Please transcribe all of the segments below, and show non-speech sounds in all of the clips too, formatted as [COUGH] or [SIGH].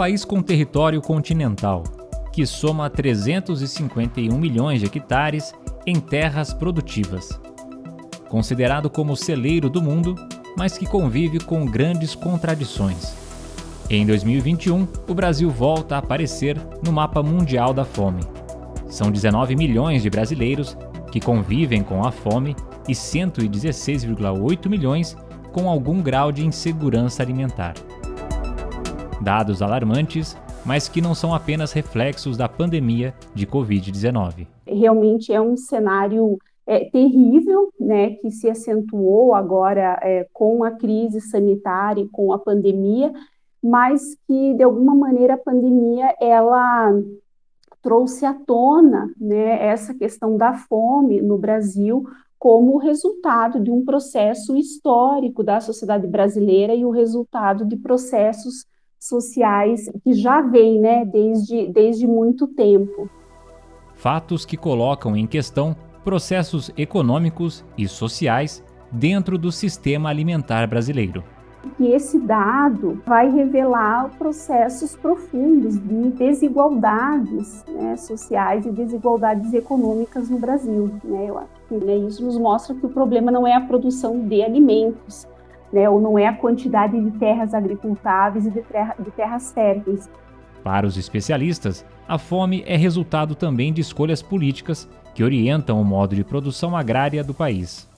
País com território continental, que soma 351 milhões de hectares em terras produtivas. Considerado como celeiro do mundo, mas que convive com grandes contradições. Em 2021, o Brasil volta a aparecer no mapa mundial da fome. São 19 milhões de brasileiros que convivem com a fome e 116,8 milhões com algum grau de insegurança alimentar. Dados alarmantes, mas que não são apenas reflexos da pandemia de Covid-19. Realmente é um cenário é, terrível, né, que se acentuou agora é, com a crise sanitária e com a pandemia, mas que de alguma maneira a pandemia ela trouxe à tona, né, essa questão da fome no Brasil como resultado de um processo histórico da sociedade brasileira e o resultado de processos sociais que já vêm né, desde, desde muito tempo. Fatos que colocam em questão processos econômicos e sociais dentro do sistema alimentar brasileiro. E esse dado vai revelar processos profundos de desigualdades né, sociais e desigualdades econômicas no Brasil. Né? Eu acho que né, isso nos mostra que o problema não é a produção de alimentos, né, ou não é a quantidade de terras agricultáveis e de, terra, de terras férteis. Para os especialistas, a fome é resultado também de escolhas políticas que orientam o modo de produção agrária do país.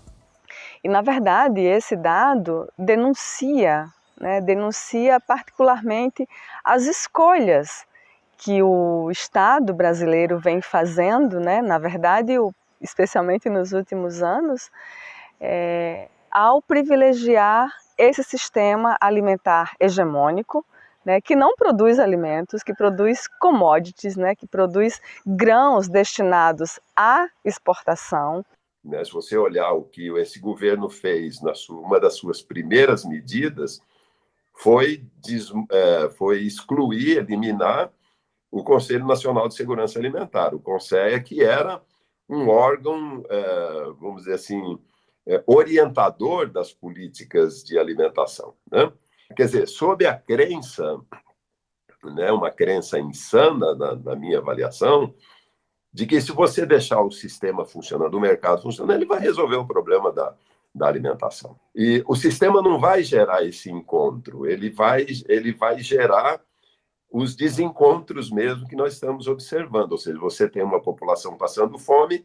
E, na verdade, esse dado denuncia, né, denuncia particularmente as escolhas que o Estado brasileiro vem fazendo, né, na verdade, especialmente nos últimos anos, é, ao privilegiar esse sistema alimentar hegemônico, né, que não produz alimentos, que produz commodities, né, que produz grãos destinados à exportação. Né, se você olhar o que esse governo fez, na sua, uma das suas primeiras medidas foi, des, é, foi excluir, eliminar o Conselho Nacional de Segurança Alimentar, o CONSEA, que era um órgão, é, vamos dizer assim, orientador das políticas de alimentação. Né? Quer dizer, sob a crença, né, uma crença insana, na, na minha avaliação, de que se você deixar o sistema funcionando, o mercado funcionando, ele vai resolver o problema da, da alimentação. E o sistema não vai gerar esse encontro, ele vai, ele vai gerar os desencontros mesmo que nós estamos observando. Ou seja, você tem uma população passando fome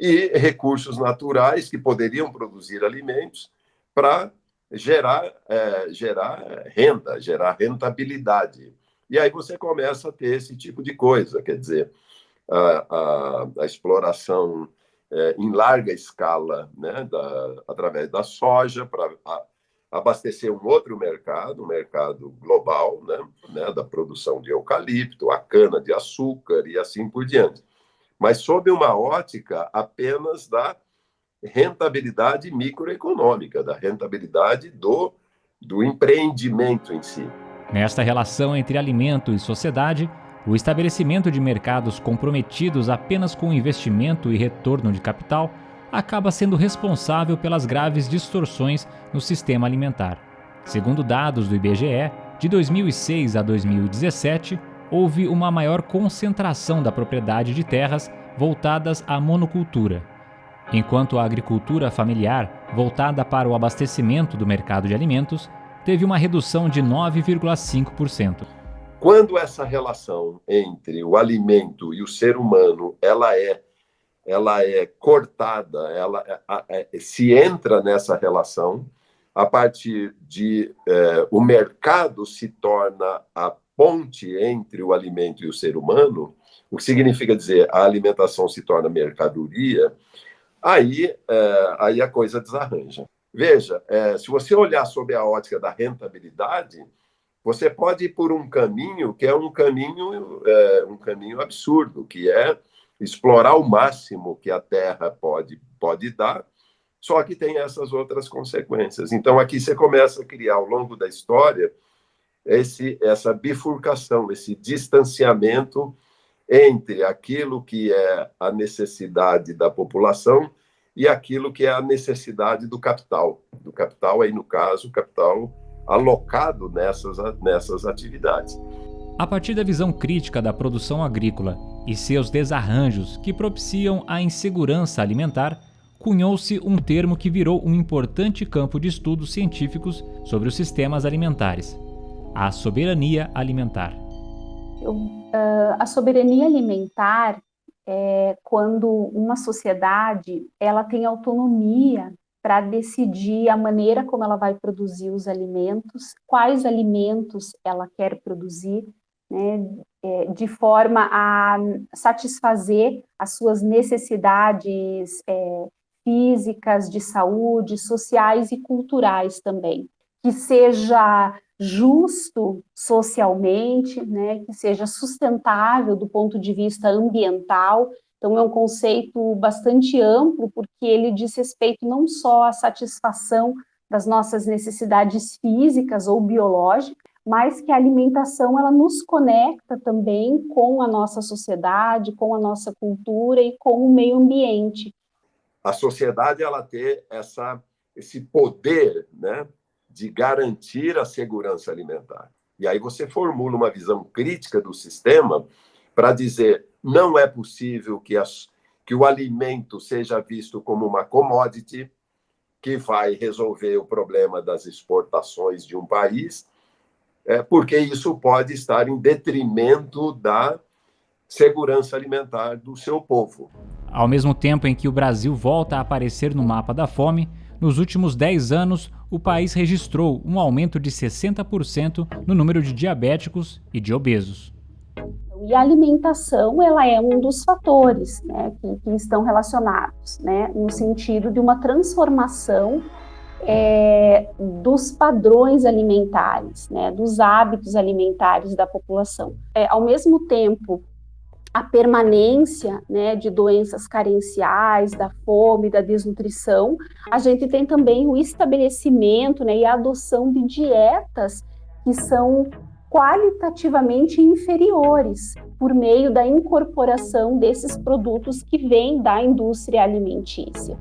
e recursos naturais que poderiam produzir alimentos para gerar, é, gerar renda, gerar rentabilidade. E aí você começa a ter esse tipo de coisa, quer dizer, a, a, a exploração é, em larga escala, né, da, através da soja, para abastecer um outro mercado, um mercado global, né, né, da produção de eucalipto, a cana de açúcar e assim por diante. Mas sob uma ótica apenas da rentabilidade microeconômica, da rentabilidade do, do empreendimento em si. Nesta relação entre alimento e sociedade, o estabelecimento de mercados comprometidos apenas com investimento e retorno de capital acaba sendo responsável pelas graves distorções no sistema alimentar. Segundo dados do IBGE, de 2006 a 2017, houve uma maior concentração da propriedade de terras voltadas à monocultura, enquanto a agricultura familiar, voltada para o abastecimento do mercado de alimentos, teve uma redução de 9,5%. Quando essa relação entre o alimento e o ser humano ela é ela é cortada, ela é, é, se entra nessa relação a partir de é, o mercado se torna a ponte entre o alimento e o ser humano, o que significa dizer a alimentação se torna mercadoria, aí, é, aí a coisa desarranja. Veja, é, se você olhar sob a ótica da rentabilidade, você pode ir por um caminho que é um caminho, é, um caminho absurdo, que é explorar o máximo que a Terra pode, pode dar, só que tem essas outras consequências. Então, aqui você começa a criar, ao longo da história, esse, essa bifurcação, esse distanciamento entre aquilo que é a necessidade da população e aquilo que é a necessidade do capital. Do capital, aí no caso, capital alocado nessas, nessas atividades. A partir da visão crítica da produção agrícola e seus desarranjos que propiciam a insegurança alimentar, cunhou-se um termo que virou um importante campo de estudos científicos sobre os sistemas alimentares: a soberania alimentar. A soberania alimentar é quando uma sociedade ela tem autonomia para decidir a maneira como ela vai produzir os alimentos, quais alimentos ela quer produzir, né, é, de forma a satisfazer as suas necessidades é, físicas, de saúde, sociais e culturais também. Que seja justo socialmente, né, que seja sustentável do ponto de vista ambiental. Então, é um conceito bastante amplo, porque ele diz respeito não só à satisfação das nossas necessidades físicas ou biológicas, mas que a alimentação ela nos conecta também com a nossa sociedade, com a nossa cultura e com o meio ambiente. A sociedade ela ter essa esse poder, né, de garantir a segurança alimentar. E aí você formula uma visão crítica do sistema para dizer não é possível que, as, que o alimento seja visto como uma commodity que vai resolver o problema das exportações de um país é, porque isso pode estar em detrimento da segurança alimentar do seu povo. Ao mesmo tempo em que o Brasil volta a aparecer no mapa da fome, nos últimos 10 anos, o país registrou um aumento de 60% no número de diabéticos e de obesos. E a alimentação, ela é um dos fatores né, que, que estão relacionados, né, no sentido de uma transformação é, dos padrões alimentares, né, dos hábitos alimentares da população. É, ao mesmo tempo, a permanência né, de doenças carenciais, da fome, da desnutrição, a gente tem também o estabelecimento né, e a adoção de dietas que são qualitativamente inferiores por meio da incorporação desses produtos que vêm da indústria alimentícia.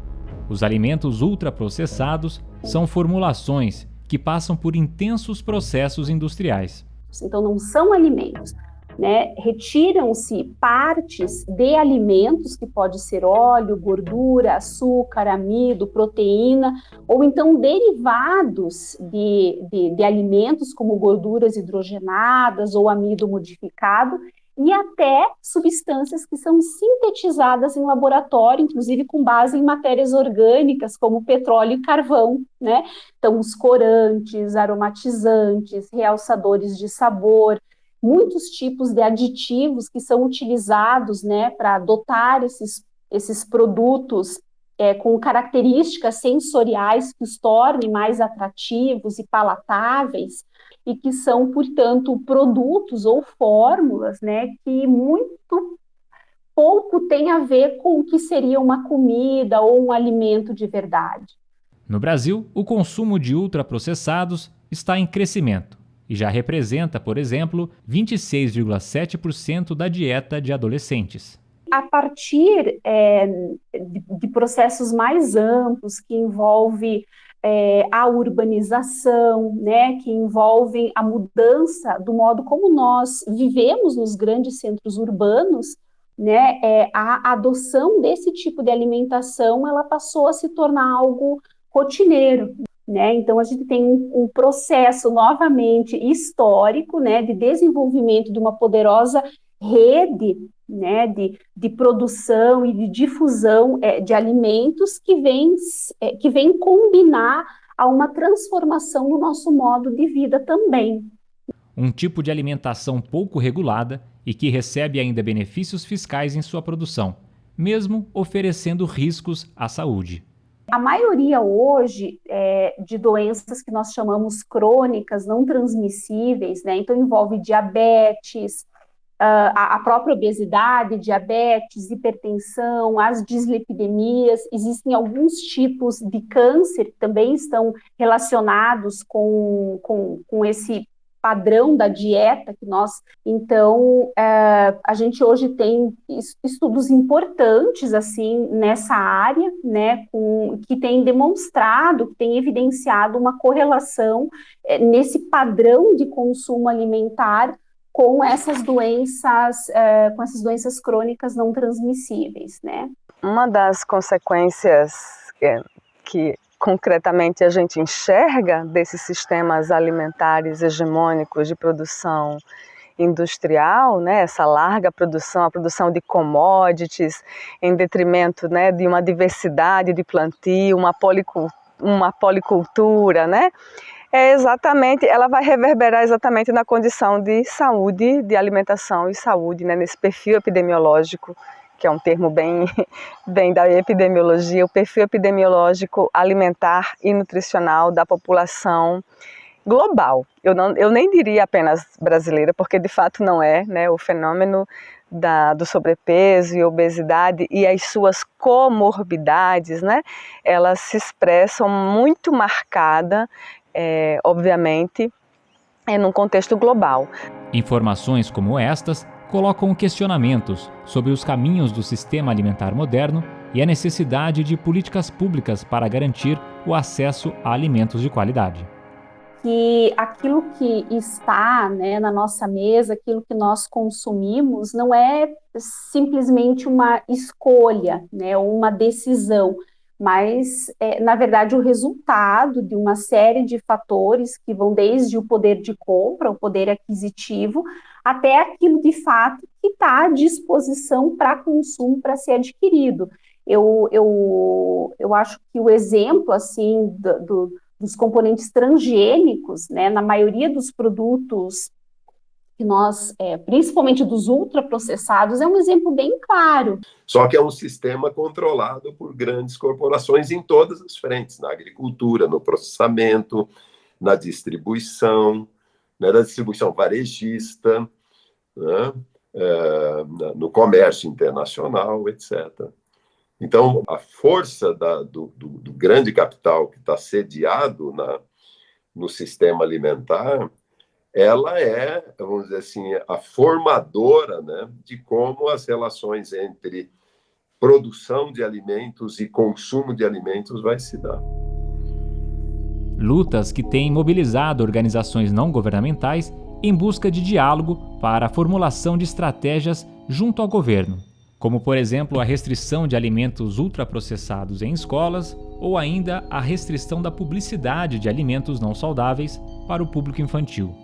Os alimentos ultraprocessados são formulações que passam por intensos processos industriais. Então, não são alimentos. Né? Retiram-se partes de alimentos, que pode ser óleo, gordura, açúcar, amido, proteína, ou então derivados de, de, de alimentos, como gorduras hidrogenadas ou amido modificado, e até substâncias que são sintetizadas em laboratório, inclusive com base em matérias orgânicas, como petróleo e carvão, né? Então, os corantes, aromatizantes, realçadores de sabor, muitos tipos de aditivos que são utilizados, né, para dotar esses, esses produtos é, com características sensoriais que os tornem mais atrativos e palatáveis, e que são, portanto, produtos ou fórmulas né, que muito pouco tem a ver com o que seria uma comida ou um alimento de verdade. No Brasil, o consumo de ultraprocessados está em crescimento e já representa, por exemplo, 26,7% da dieta de adolescentes. A partir é, de, processos mais amplos que envolve é, a urbanização, né, que envolvem a mudança do modo como nós vivemos nos grandes centros urbanos, né, é, a adoção desse tipo de alimentação, ela passou a se tornar algo rotineiro, né? Então a gente tem um, um, processo novamente histórico, né, de desenvolvimento de uma poderosa rede né, de, de produção e de difusão é, de alimentos que vem, é, que vem combinar a uma transformação no nosso modo de vida também. Um tipo de alimentação pouco regulada e que recebe ainda benefícios fiscais em sua produção, mesmo oferecendo riscos à saúde. A maioria hoje é, de doenças que nós chamamos crônicas, não transmissíveis, né? Então envolve diabetes, Uh, a, própria obesidade, diabetes, hipertensão, as dislipidemias, existem alguns tipos de câncer que também estão relacionados com, com, com esse padrão da dieta que nós, então, uh, a gente hoje tem estudos importantes, assim, nessa área, né, com, que tem demonstrado, que tem evidenciado uma correlação uh, nesse padrão de consumo alimentar com essas doenças, uh, com essas doenças crônicas não transmissíveis, né? Uma das consequências é, que concretamente a gente enxerga desses sistemas alimentares hegemônicos de produção industrial, né, essa larga produção, a produção de commodities, em detrimento né, de uma diversidade de plantio, uma, policultura, uma policultura, né, é exatamente, ela vai reverberar exatamente na condição de saúde, de alimentação e saúde, né, nesse perfil epidemiológico, que é um termo bem, [LAUGHS] bem da epidemiologia, o perfil epidemiológico alimentar e nutricional da população global. Eu, não, eu nem diria apenas brasileira, porque de fato não é, né, o fenômeno da, do sobrepeso e obesidade e as suas comorbidades, né, elas se expressam muito marcada é, obviamente, é num contexto global. Informações como estas colocam questionamentos sobre os caminhos do sistema alimentar moderno e a necessidade de políticas públicas para garantir o acesso a alimentos de qualidade. Que aquilo que está né, na nossa mesa, aquilo que nós consumimos, não é simplesmente uma escolha, né, uma decisão, mas, é, na verdade, o resultado de uma série de fatores que vão desde o poder de compra, o poder aquisitivo, até aquilo de fato que está à disposição para consumo, para ser adquirido. Eu, eu, eu acho que o exemplo, assim, do, do, dos componentes transgênicos, né, na maioria dos produtos que nós, é, principalmente dos ultraprocessados, é um exemplo bem claro. Só que é um sistema controlado por grandes corporações em todas as frentes, na agricultura, no processamento, na distribuição, né, na distribuição varejista, né, é, no comércio internacional, etc. Então, a força da, do, do, do, grande capital que está sediado na, no sistema alimentar ela é, vamos dizer assim, a formadora né, de como as relações entre produção de alimentos e consumo de alimentos vai se dar. Lutas que têm mobilizado organizações não governamentais em busca de diálogo para a formulação de estratégias junto ao governo, como por exemplo a restrição de alimentos ultraprocessados em escolas ou ainda a restrição da publicidade de alimentos não saudáveis para o público infantil.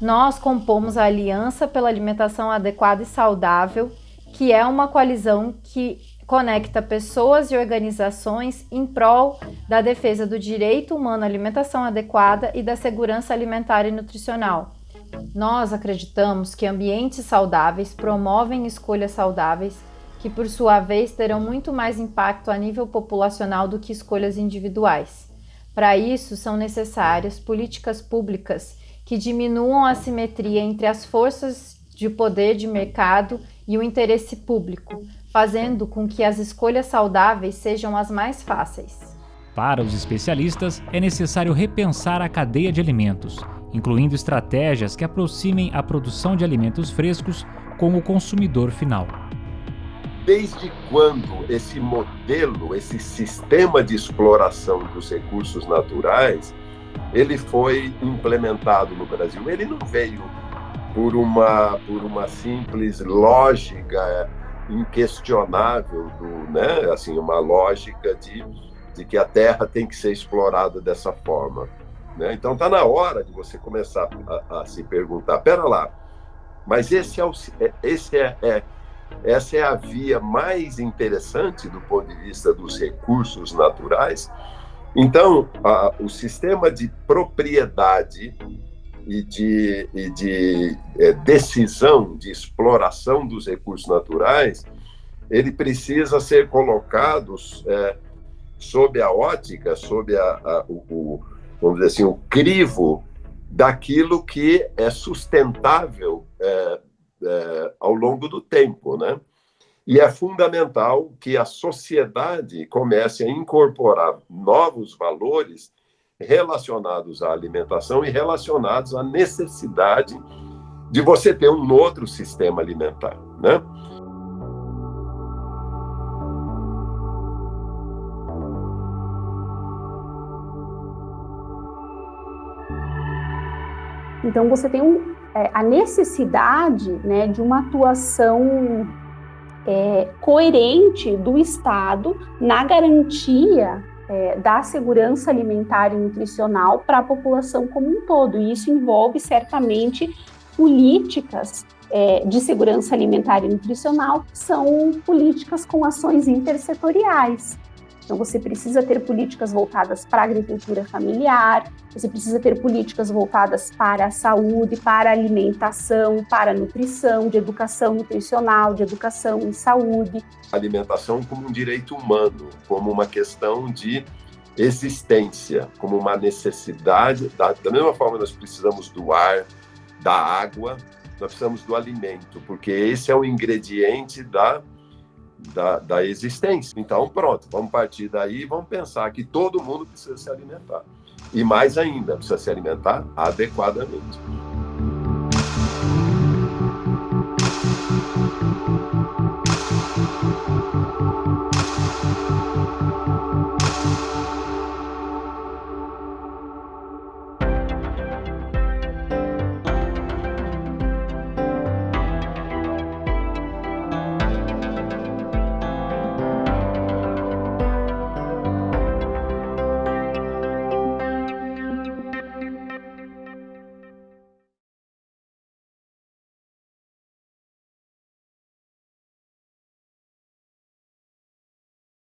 Nós compomos a Aliança pela Alimentação Adequada e Saudável, que é uma coalizão que conecta pessoas e organizações em prol da defesa do direito humano à alimentação adequada e da segurança alimentar e nutricional. Nós acreditamos que ambientes saudáveis promovem escolhas saudáveis, que por sua vez terão muito mais impacto a nível populacional do que escolhas individuais. Para isso, são necessárias políticas públicas que diminuam a simetria entre as forças de poder de mercado e o interesse público, fazendo com que as escolhas saudáveis sejam as mais fáceis. Para os especialistas, é necessário repensar a cadeia de alimentos, incluindo estratégias que aproximem a produção de alimentos frescos com o consumidor final. Desde quando esse modelo, esse sistema de exploração dos recursos naturais ele foi implementado no Brasil. Ele não veio por uma, por uma simples lógica inquestionável, do, né? assim, uma lógica de, de que a terra tem que ser explorada dessa forma. Né? Então está na hora de você começar a, a, se perguntar, pera lá, mas esse é, o, é, esse é, é, essa é a via mais interessante do ponto de vista dos recursos naturais? Então, a, o sistema de propriedade e de, e de é, decisão, de exploração dos recursos naturais, ele precisa ser colocado é, sob a ótica, sob a, a, o, o, vamos dizer assim, o crivo daquilo que é sustentável é, é ao longo do tempo, né? E é fundamental que a sociedade comece a incorporar novos valores relacionados à alimentação e relacionados à necessidade de você ter um outro sistema alimentar, né? Então, você tem um, é, a necessidade né, de uma atuação é, coerente do Estado na garantia é, da segurança alimentar e nutricional para a população como um todo. E isso envolve certamente políticas é, de segurança alimentar e nutricional, que são políticas com ações intersetoriais. Então, você precisa ter políticas voltadas para a agricultura familiar, você precisa ter políticas voltadas para a saúde, para a alimentação, para a nutrição, de educação nutricional, de educação em saúde. Alimentação como um direito humano, como uma questão de existência, como uma necessidade. Da, da mesma forma, nós precisamos do ar, da água, nós precisamos do alimento, porque esse é o ingrediente da da, da existência. Então, pronto, vamos partir daí e vamos pensar que todo mundo precisa se alimentar. E mais ainda, precisa se alimentar adequadamente.